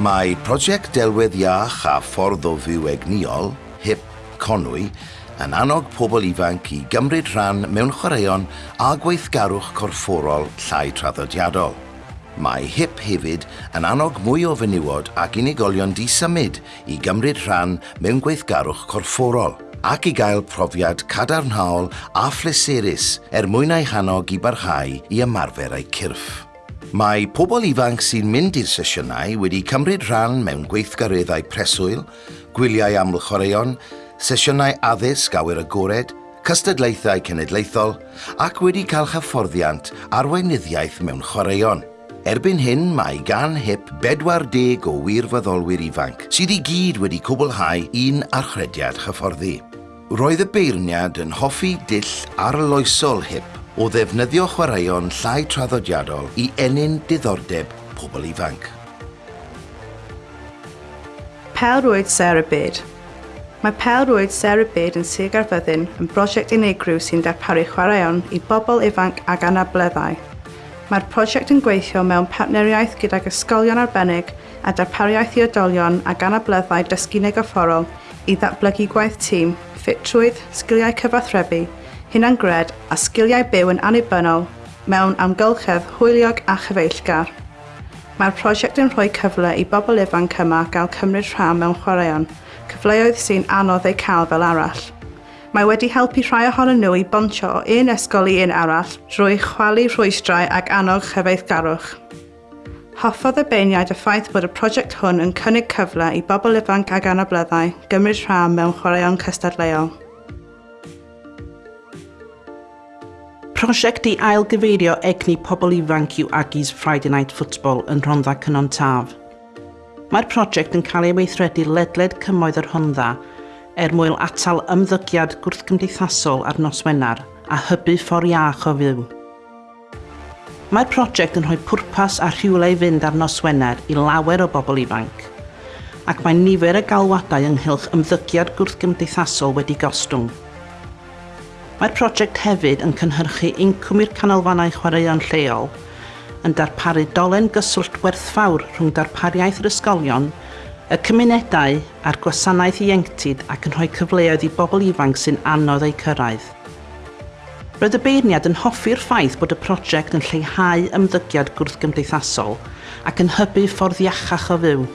Mae prosiect delwedd iach a ffordd o fyw egniol, HIP Conwy, yn annog pobl ifanc i gymryd rhan mewn chwaraeon a gweithgarwch corfforol llai traddodiadol. Mae HIP hefyd yn annog mwy o fenywod ac unigolion disymud i gymryd rhan mewn gweithgarwch corfforol ac i gael profiad cadarnhaol a phleserus er mwyn ei hanog i barhau i ymarfer eu cyrff. Mae pobl ifanc sy'n mynd i'r sesiynau wedi cymryd rhan mewn gweithgareddau preswyl, gwyliau amlchwaraeon, sesiynau addysg awyr agored, cystadlaethau cenedlaethol ac wedi cael hyfforddiant arweinyddiaeth mewn chwaraeon. Erbyn hyn mae gan HIP 40 o wirfoddolwyr ifanc sydd i gyd wedi cwblhau un archrediad hyfforddi. Roedd y beirniad yn hoffi dill arloesol HIP o ddefnyddio chwaraeon llai traddodiadol i enyn diddordeb pobl ifanc. Pelrwyd Sarah Byd Mae Pelrwyd Sarah Byd yn Sir Garfyddin yn brosiect unigryw sy'n darparu chwaraeon i bobl ifanc ag anableddau. Mae'r prosiect yn gweithio mewn partneriaeth gydag ysgolion arbennig a darpariaeth i oedolion ag anableddau dysgu negofforol i ddatblygu gwaith tîm, ffitrwydd, sgiliau cyfathrebu hunangred a sgiliau byw yn annibynnol mewn amgylchedd hwyliog a chyfeillgar. Mae'r prosiect yn rhoi cyfle i bobl ifanc yma gael cymryd rhan mewn chwaraeon, cyfleoedd sy'n anodd eu cael fel arall. Mae wedi helpu rhai ohonyn nhw i bontio o un ysgol i un arall drwy chwalu rhwystrau ac annog chyfeithgarwch. Hoffodd y beiniaid y ffaith bod y prosiect hwn yn cynnig cyfle i bobl ifanc ag anableddau gymryd rhan mewn chwaraeon cystadleuol. Prosiect i ailgyfeirio egni pobl ifanc yw Aggies Friday Night Football yn Rhondda Cynon Taf. Mae'r prosiect yn cael ei weithredu ledled cymoedd yr Rhondda er mwyn atal ymddygiad gwrthgymdeithasol ar nos Wener a hybu ffordd iach o fyw. Mae'r prosiect yn rhoi pwrpas a rhywle i fynd ar nos Wener i lawer o bobl ifanc, ac mae nifer y galwadau ynghylch ymddygiad gwrthgymdeithasol wedi gostwng. Mae'r prosiect hefyd yn cynhyrchu incwm i'r canolfannau chwaraeon lleol yn darparu dolen gyswllt werthfawr rhwng darpariaeth yr ysgolion, y cymunedau a'r gwasanaeth ieuenctid ac yn rhoi cyfleoedd i bobl ifanc sy'n anodd eu cyrraedd. Roedd y beirniad yn hoffi'r ffaith bod y prosiect yn lleihau ymddygiad gwrthgymdeithasol ac yn hybu ffordd iachach o fyw.